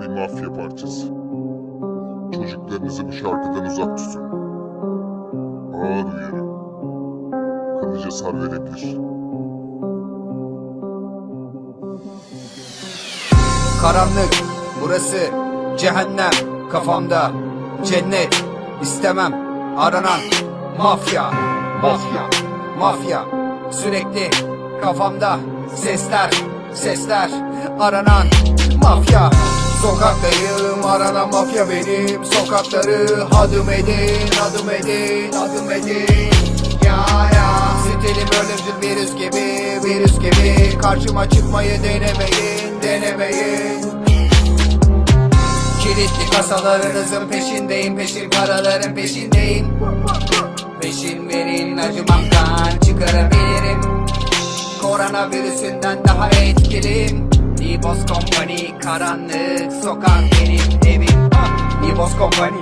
bir mafya parçası. Çocuklarınızı bu şarkıdan uzak tutun. Ağır uyarı. Kalıcı hasar verebilir. Karanlık burası cehennem kafamda cennet istemem aranan mafya mafya mafya sürekli kafamda sesler sesler aranan mafya Sokaktayım aranan mafya benim. Sokakları adım edin adım edin adım edin. Ya ya. Stilim ölümcül virüs gibi virüs gibi. Karşıma çıkmayı denemeyin denemeyin. Kilitli kasalarınızın peşindeyim Peşin paraların peşindeyim. Peşin verin acımamdan çıkarabilirim. Koronavirüsünden daha etkiliyim Libos Company karanlık sokak benim evim. Ah, Libos Company.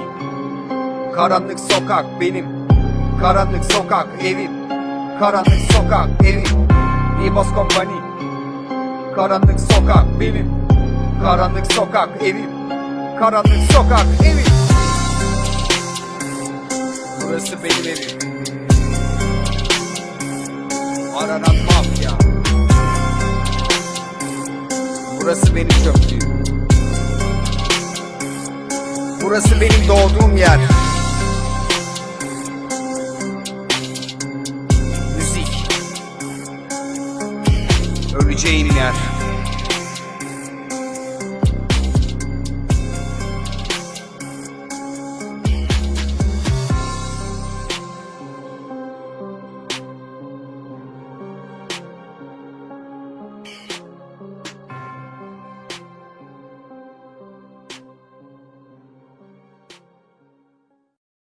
Karanlık sokak benim. Karanlık sokak evim. Karanlık sokak evim. Libos Company. Karanlık sokak benim. Karanlık sokak evim. Karanlık sokak evim. Burası benim evim. Aranan mafya Burası benim çöplüğüm Burası benim doğduğum yer. Müzik. Öleceğin yer